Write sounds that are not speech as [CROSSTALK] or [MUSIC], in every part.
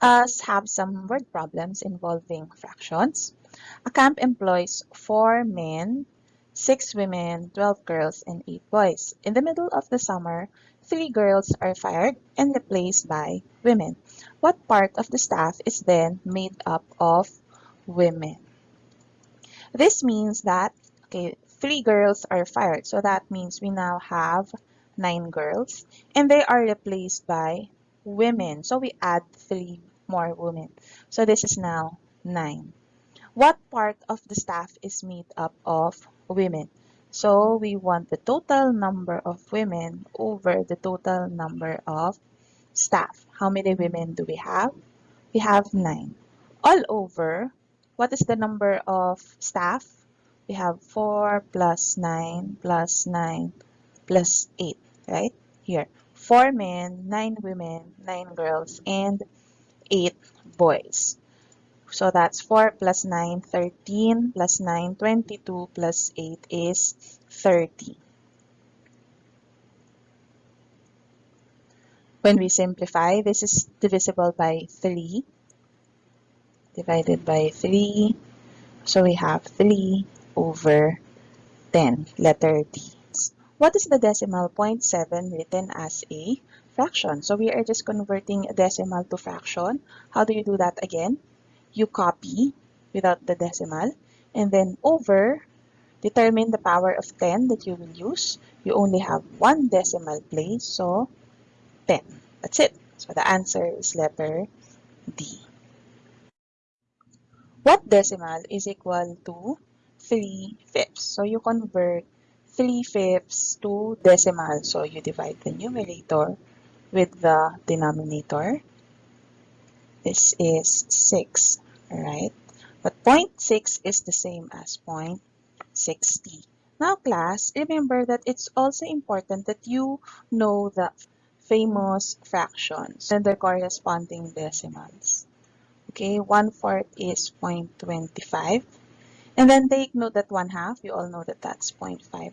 us have some word problems involving fractions. A camp employs four men, six women, 12 girls, and eight boys. In the middle of the summer, three girls are fired and replaced by women. What part of the staff is then made up of women? This means that, okay, three girls are fired. So that means we now have nine girls and they are replaced by women. So we add three more women. So this is now 9. What part of the staff is made up of women? So we want the total number of women over the total number of staff. How many women do we have? We have 9. All over, what is the number of staff? We have 4 plus 9 plus 9 plus 8, right? Here, 4 men, 9 women, 9 girls, and 8 boys. So that's 4 plus 9, 13, plus 9, 22, plus 8 is 30. When we simplify, this is divisible by 3, divided by 3. So we have 3 over 10, letter D. What is the decimal 0.7 written as a fraction. So we are just converting decimal to fraction. How do you do that again? You copy without the decimal and then over determine the power of 10 that you will use. You only have one decimal place, so 10. That's it. So the answer is letter D. What decimal is equal to 3 fifths? So you convert 3 fifths to decimal. So you divide the numerator with the denominator. This is 6, right? But 0.6 is the same as 0.60. Now, class, remember that it's also important that you know the famous fractions and the corresponding decimals. Okay, 1 fourth is 0.25. And then take note that 1 half, you all know that that's 0.5.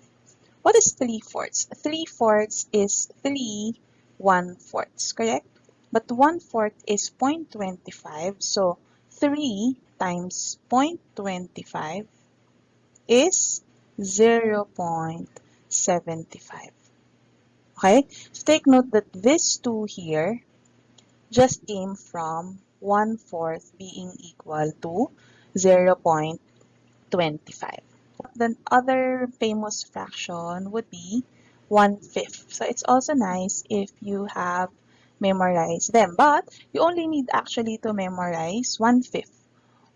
What is 3 fourths? 3 fourths is 3 1 fourth, correct? But 1 fourth is 0.25, so 3 times 0.25 is 0 0.75. Okay, so take note that this 2 here just came from 1 fourth being equal to 0 0.25. The other famous fraction would be one-fifth. So it's also nice if you have memorized them. But you only need actually to memorize one-fifth.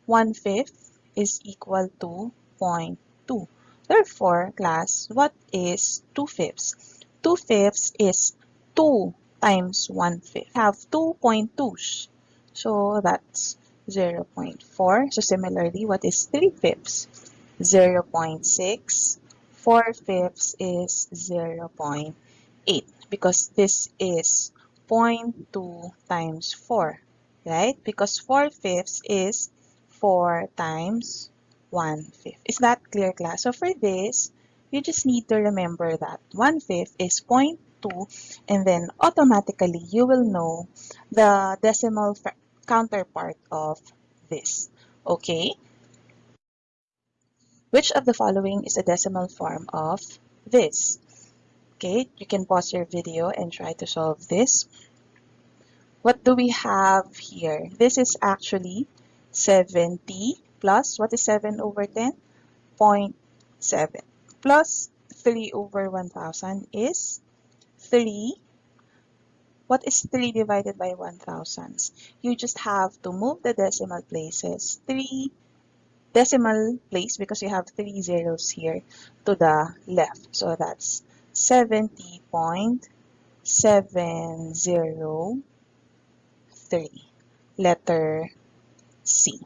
One-fifth is equal to 0.2. Therefore, class, what is 2 fifths? 2 fifths is 2 times 1 fifth. have 2.2s. So that's 0 0.4. So similarly, what is 3 fifths? 0 0.6 4 fifths is 0 0.8 because this is 0.2 times 4, right? Because 4 fifths is 4 times 1 fifth. Is that clear, class? So for this, you just need to remember that 1 fifth is 0.2 and then automatically you will know the decimal counterpart of this. Okay? Which of the following is a decimal form of this? Okay, you can pause your video and try to solve this. What do we have here? This is actually 70 plus, what is 7 over 10? 0.7 plus 3 over 1000 is 3. What is 3 divided by 1000? You just have to move the decimal places. 3 decimal place because you have three zeros here to the left. So that's 70.703, letter C.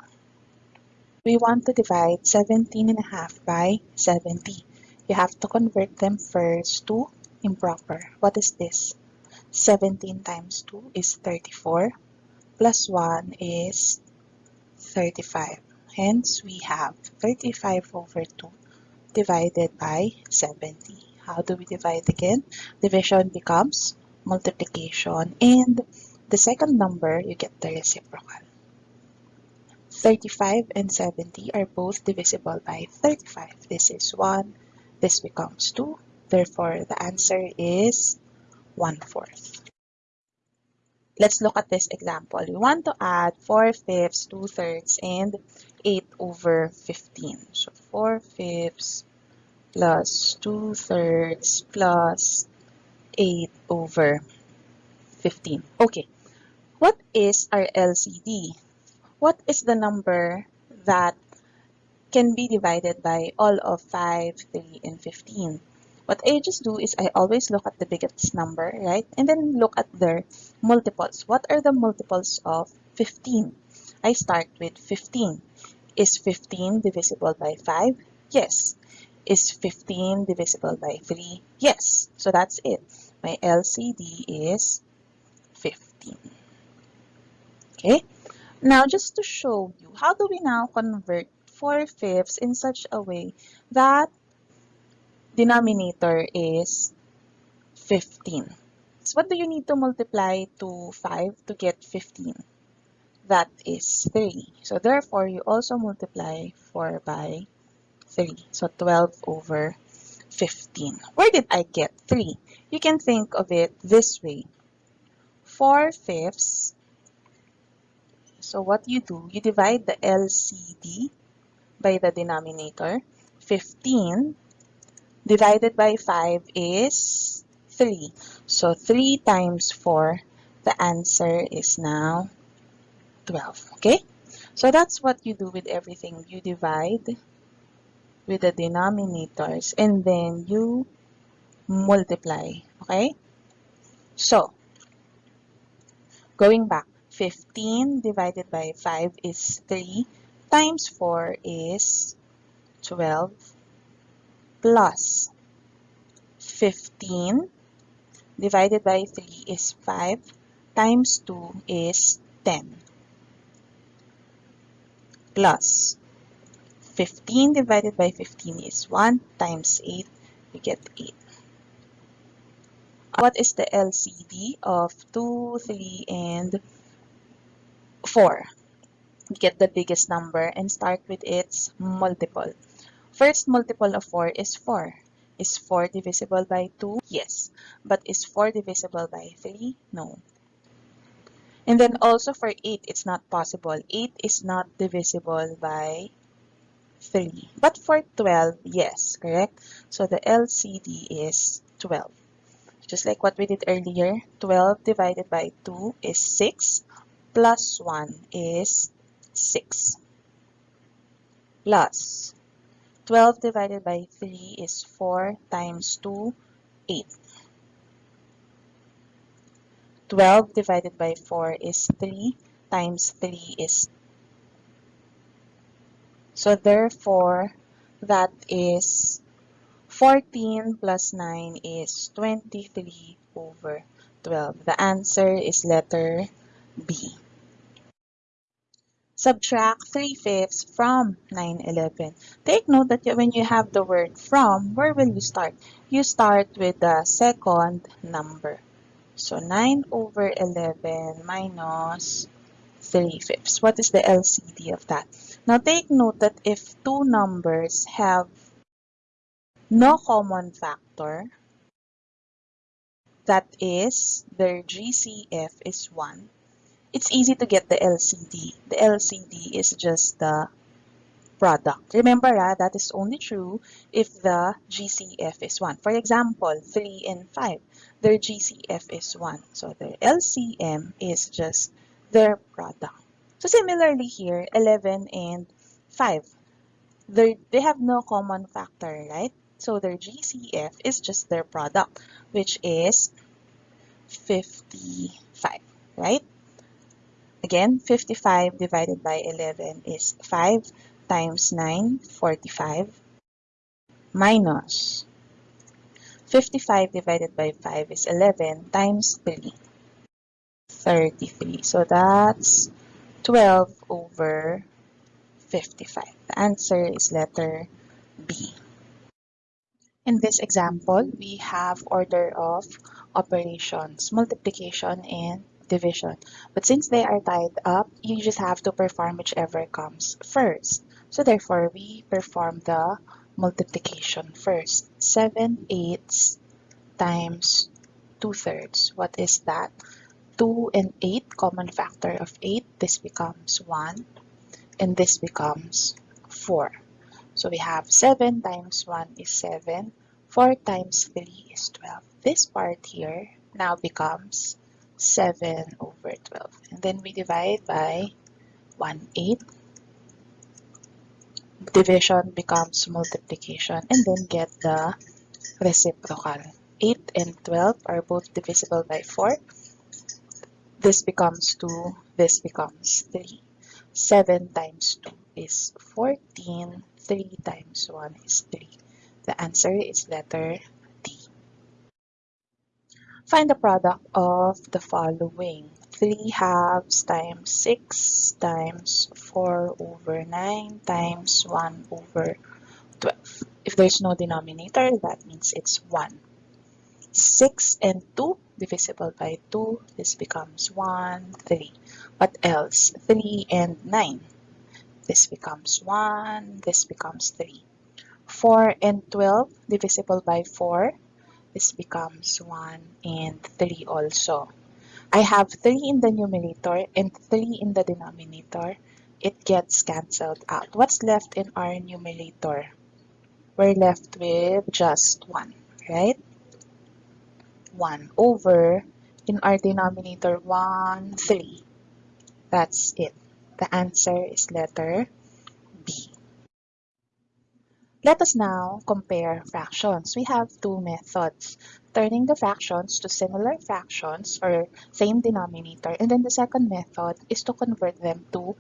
We want to divide 17 and a half by 70. You have to convert them first to improper. What is this? 17 times 2 is 34, plus 1 is 35. Hence, we have 35 over 2 divided by 70. How do we divide again? Division becomes multiplication and the second number, you get the reciprocal. 35 and 70 are both divisible by 35. This is 1, this becomes 2. Therefore, the answer is 1 fourth. Let's look at this example. We want to add 4 fifths, 2 thirds, and 8 over 15. So 4 fifths plus 2 thirds plus 8 over 15. Okay, what is our LCD? What is the number that can be divided by all of 5, 3, and 15? What I just do is I always look at the biggest number, right? And then look at their multiples. What are the multiples of 15? I start with 15. Is 15 divisible by 5? Yes. Is 15 divisible by 3? Yes. So that's it. My LCD is 15. Okay. Now, just to show you, how do we now convert 4 fifths in such a way that denominator is 15. So what do you need to multiply to 5 to get 15? That is 3. So therefore, you also multiply 4 by 3. So 12 over 15. Where did I get 3? You can think of it this way. 4 fifths. So what you do, you divide the LCD by the denominator. 15 divided by 5 is 3. So 3 times 4, the answer is now 12. Okay? So that's what you do with everything. You divide with the denominators and then you multiply. Okay? So, going back, 15 divided by 5 is 3 times 4 is 12 plus 15 divided by 3 is 5 times 2 is 10 plus 15 divided by 15 is 1 times 8 we get 8 what is the LCD of 2, 3, and 4? We get the biggest number and start with its multiple. First multiple of 4 is 4. Is 4 divisible by 2? Yes. But is 4 divisible by 3? No. And then also for 8, it's not possible. 8 is not divisible by 3. But for 12, yes, correct? So the LCD is 12. Just like what we did earlier, 12 divided by 2 is 6, plus 1 is 6. Plus 12 divided by 3 is 4 times 2, 8. 12 divided by 4 is 3 times 3 is so therefore that is 14 plus 9 is 23 over 12. The answer is letter B. Subtract 3 fifths from 9 11. Take note that when you have the word from, where will you start? You start with the second number. So 9 over 11 minus 3 fifths. What is the LCD of that? Now take note that if two numbers have no common factor, that is, their GCF is 1, it's easy to get the LCD. The LCD is just the product. Remember, ah, that is only true if the GCF is 1. For example, 3 and 5, their GCF is 1. So their LCM is just their product. So similarly here, 11 and 5, they have no common factor, right? So their GCF is just their product, which is 55, right? Again, 55 divided by 11 is 5 times 9, 45, minus 55 divided by 5 is 11 times 3, 33. So that's 12 over 55. The answer is letter B. In this example, we have order of operations, multiplication and division. But since they are tied up, you just have to perform whichever comes first. So therefore, we perform the multiplication first. 7 eighths times 2 thirds. What is that? 2 and 8, common factor of 8, this becomes 1, and this becomes 4. So we have 7 times 1 is 7, 4 times 3 is 12. This part here now becomes 7 over 12. And then we divide by 1 8. Division becomes multiplication and then get the reciprocal. 8 and 12 are both divisible by 4. This becomes 2, this becomes 3. 7 times 2 is 14, 3 times 1 is 3. The answer is letter D. Find the product of the following. 3 halves times 6 times 4 over 9 times 1 over 12. If there's no denominator, that means it's 1. 6 and 2 divisible by 2, this becomes 1, 3. What else? 3 and 9. This becomes 1, this becomes 3. 4 and 12 divisible by 4, this becomes 1 and 3 also. I have 3 in the numerator and 3 in the denominator. It gets cancelled out. What's left in our numerator? We're left with just 1, right? 1 over, in our denominator, 1, 3. That's it. The answer is letter B. Let us now compare fractions. We have two methods. Turning the fractions to similar fractions or same denominator. And then the second method is to convert them to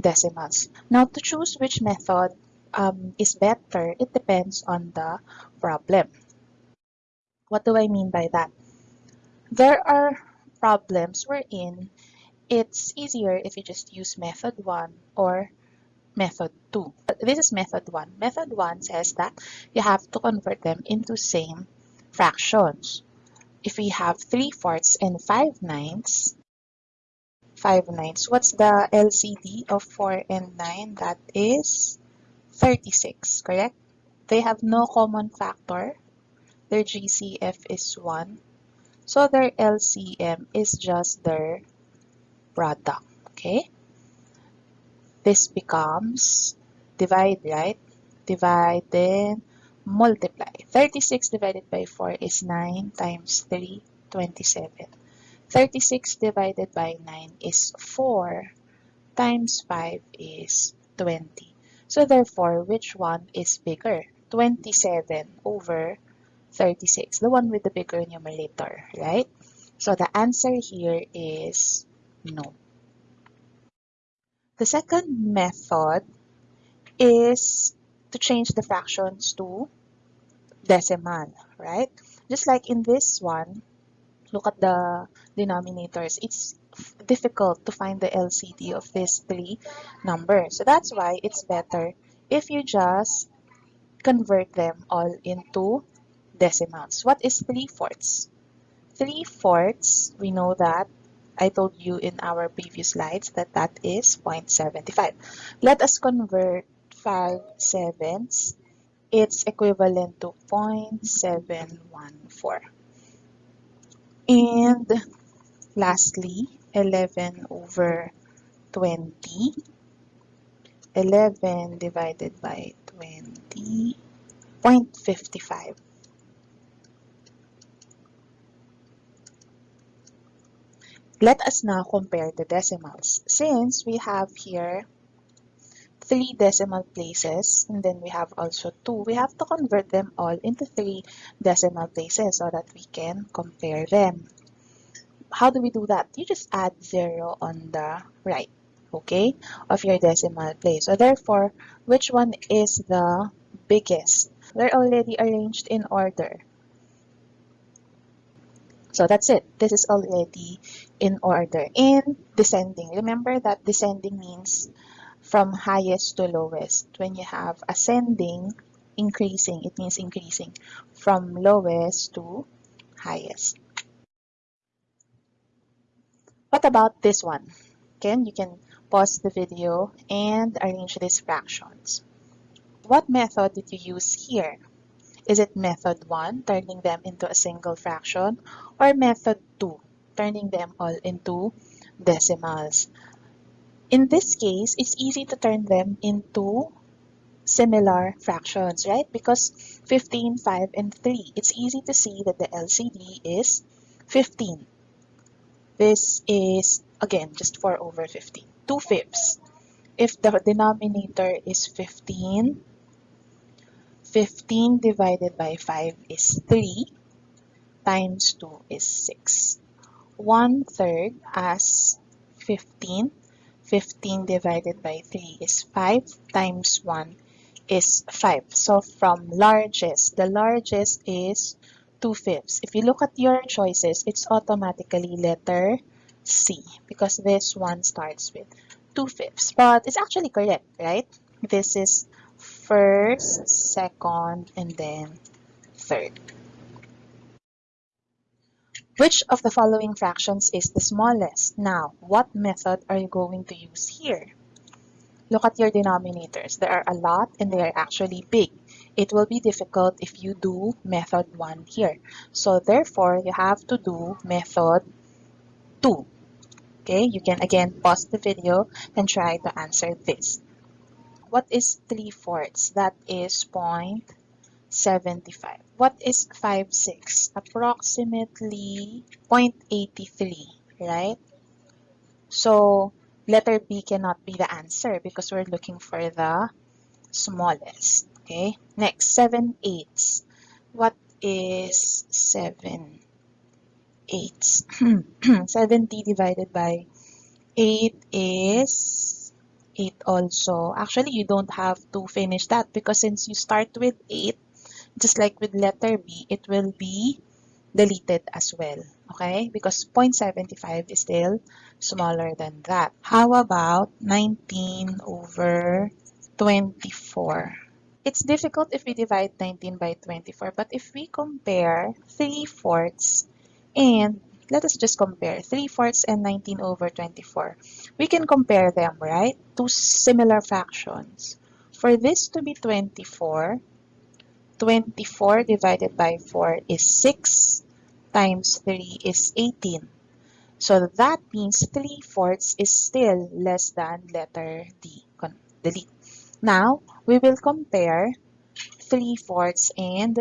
decimals. Now to choose which method um, is better, it depends on the problem. What do I mean by that? There are problems wherein it's easier if you just use method 1 or method 2. This is method 1. Method 1 says that you have to convert them into same fractions. If we have 3 fourths and 5 ninths, 5 ninths, what's the LCD of 4 and 9? That is 36, correct? They have no common factor. Their GCF is 1. So their LCM is just their product, okay? This becomes divide, right? Divide, then multiply. 36 divided by 4 is 9 times 3, 27. 36 divided by 9 is 4 times 5 is 20. So therefore, which one is bigger? 27 over 36, the one with the bigger numerator, right? So the answer here is no. The second method is to change the fractions to decimal, right? Just like in this one, look at the denominators. It's difficult to find the LCD of these three numbers. So that's why it's better if you just convert them all into decimals. What is 3 fourths? 3 fourths, we know that, I told you in our previous slides that that is 0.75. Let us convert 5 sevenths. It's equivalent to 0.714. And lastly, 11 over 20. 11 divided by 20, 0.55. Let us now compare the decimals. Since we have here three decimal places, and then we have also two, we have to convert them all into three decimal places so that we can compare them. How do we do that? You just add zero on the right, okay, of your decimal place. So therefore, which one is the biggest? They're already arranged in order. So that's it. This is already in order. In descending, remember that descending means from highest to lowest. When you have ascending, increasing, it means increasing from lowest to highest. What about this one? Again, you can pause the video and arrange these fractions. What method did you use here? Is it method 1, turning them into a single fraction, or method 2, turning them all into decimals? In this case, it's easy to turn them into similar fractions, right? Because 15, 5, and 3, it's easy to see that the LCD is 15. This is, again, just 4 over 15, 2 fifths. If the denominator is 15, 15 divided by 5 is 3 times 2 is 6. 1 third as 15. 15 divided by 3 is 5 times 1 is 5. So from largest, the largest is 2 fifths. If you look at your choices, it's automatically letter C because this one starts with 2 fifths. But it's actually correct, right? This is first, second, and then third. Which of the following fractions is the smallest? Now, what method are you going to use here? Look at your denominators. There are a lot and they are actually big. It will be difficult if you do method 1 here. So therefore, you have to do method 2. Okay, you can again pause the video and try to answer this. What is 3 fourths? That is 0.75. What is 5 6? Approximately 0.83, right? So letter B cannot be the answer because we're looking for the smallest. Okay, next 7 eighths. What is 7 eighths? [CLEARS THROAT] 70 divided by 8 is 8 also. Actually, you don't have to finish that because since you start with 8, just like with letter B, it will be deleted as well. Okay? Because 0.75 is still smaller than that. How about 19 over 24? It's difficult if we divide 19 by 24, but if we compare 3 fourths and let us just compare 3 fourths and 19 over 24. We can compare them, right? Two similar fractions. For this to be 24, 24 divided by 4 is 6 times 3 is 18. So that means 3 fourths is still less than letter D. Delete. Now, we will compare 3 fourths and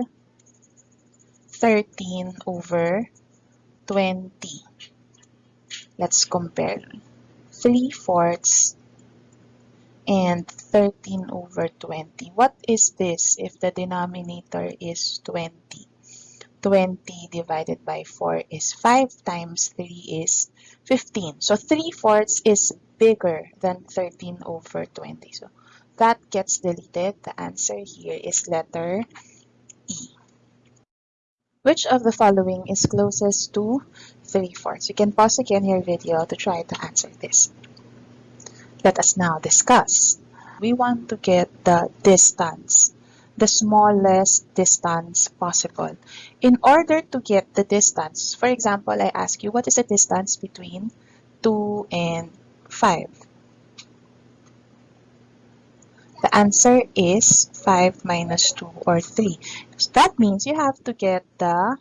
13 over 20. Let's compare 3 fourths and 13 over 20. What is this if the denominator is 20? 20 divided by 4 is 5 times 3 is 15. So 3 fourths is bigger than 13 over 20. So that gets deleted. The answer here is letter E. Which of the following is closest to 3 fourths? You can pause again your video to try to answer this. Let us now discuss. We want to get the distance, the smallest distance possible. In order to get the distance, for example, I ask you, what is the distance between 2 and 5? The answer is 5 minus 2 or 3. So that means you have to get the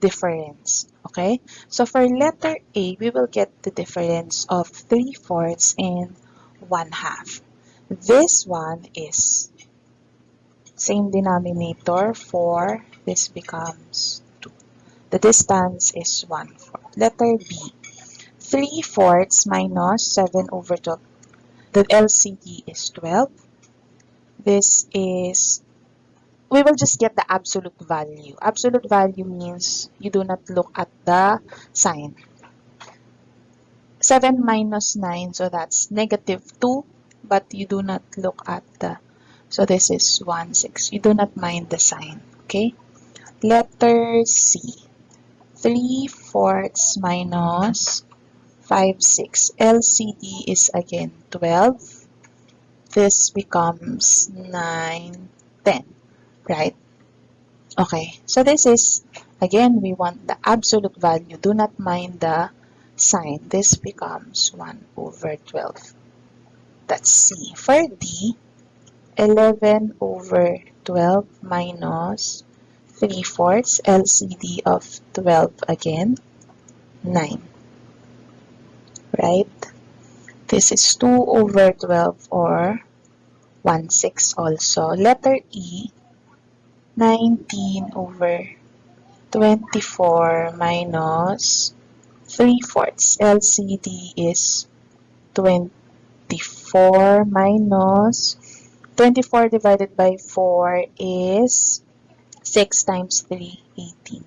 difference. Okay? So for letter A, we will get the difference of 3 fourths and 1 half. This one is same denominator 4. This becomes 2. The distance is 1 fourth. Letter B. 3 fourths minus 7 over 12 the LCD is 12. This is, we will just get the absolute value. Absolute value means you do not look at the sign. 7 minus 9, so that's negative 2, but you do not look at the, so this is 1, 6. You do not mind the sign, okay? Letter C. 3 fourths minus 5, 6. LCD is again 12. This becomes 9, 10, right? Okay, so this is Again, we want the absolute value. Do not mind the sign. This becomes 1 over 12. That's C. For D, 11 over 12 minus 3 fourths, LCD of 12 again, 9. Right? This is 2 over 12 or 1 6 also. Letter E, 19 over 24 minus 3 fourths. LCD is 24 minus 24 divided by 4 is 6 times 3, 18.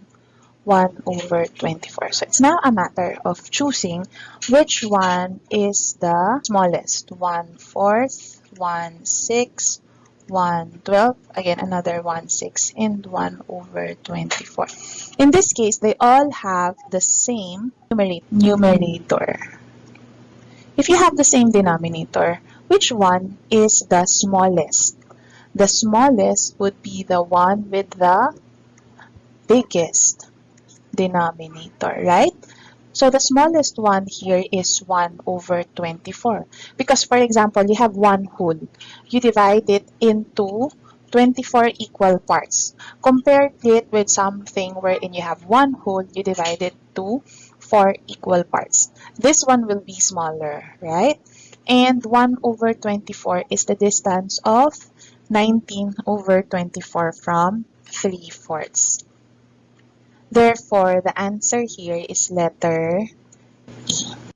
1 over 24. So it's now a matter of choosing which one is the smallest. 1 fourth, 1 six, 1 12, again another 1 6, and 1 over 24. In this case, they all have the same numerator. If you have the same denominator, which one is the smallest? The smallest would be the one with the biggest denominator, right? So the smallest one here is 1 over 24. Because for example, you have one whole. You divide it into 24 equal parts. Compare it with something wherein you have one whole, you divide it to 4 equal parts. This one will be smaller, right? And 1 over 24 is the distance of 19 over 24 from 3 fourths. Therefore, the answer here is letter E.